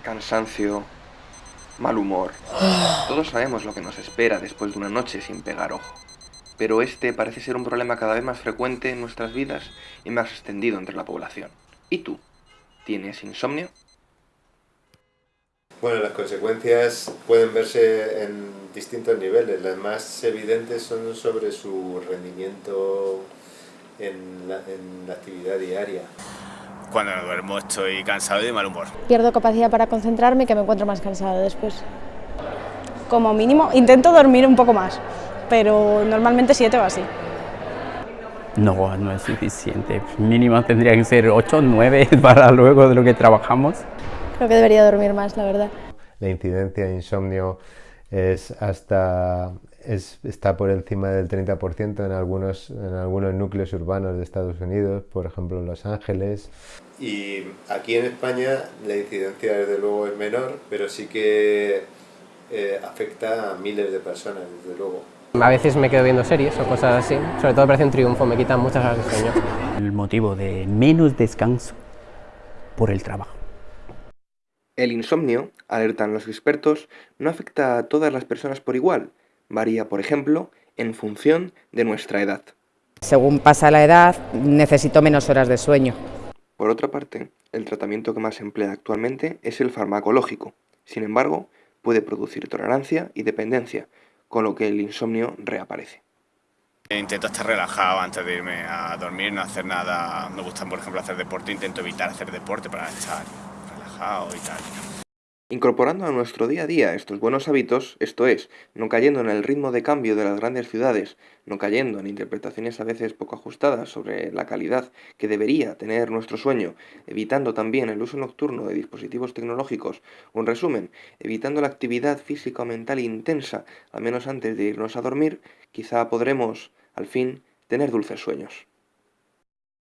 cansancio, mal humor. Todos sabemos lo que nos espera después de una noche sin pegar ojo. Pero este parece ser un problema cada vez más frecuente en nuestras vidas y más extendido entre la población. ¿Y tú? ¿Tienes insomnio? Bueno, las consecuencias pueden verse en distintos niveles. Las más evidentes son sobre su rendimiento en la, en la actividad diaria. Cuando no duermo estoy cansado y de mal humor. Pierdo capacidad para concentrarme y que me encuentro más cansado después. Como mínimo, intento dormir un poco más, pero normalmente siete o así. No, no es suficiente. Mínimo tendría que ser 8 o 9 para luego de lo que trabajamos. Creo que debería dormir más, la verdad. La incidencia de insomnio es hasta es, está por encima del 30% en algunos, en algunos núcleos urbanos de Estados Unidos, por ejemplo en Los Ángeles. Y aquí en España la incidencia desde luego es menor, pero sí que eh, afecta a miles de personas, desde luego. A veces me quedo viendo series o cosas así, sobre todo parece un triunfo, me quitan muchas horas de sueño. El motivo de menos descanso por el trabajo. El insomnio, alertan los expertos, no afecta a todas las personas por igual. Varía, por ejemplo, en función de nuestra edad. Según pasa la edad, necesito menos horas de sueño. Por otra parte, el tratamiento que más se emplea actualmente es el farmacológico. Sin embargo, puede producir tolerancia y dependencia, con lo que el insomnio reaparece. Intento estar relajado antes de irme a dormir, no hacer nada. Me gusta, por ejemplo, hacer deporte, intento evitar hacer deporte para estar relajado y tal. Incorporando a nuestro día a día estos buenos hábitos, esto es, no cayendo en el ritmo de cambio de las grandes ciudades, no cayendo en interpretaciones a veces poco ajustadas sobre la calidad que debería tener nuestro sueño, evitando también el uso nocturno de dispositivos tecnológicos, un resumen, evitando la actividad física o mental intensa, al menos antes de irnos a dormir, quizá podremos, al fin, tener dulces sueños.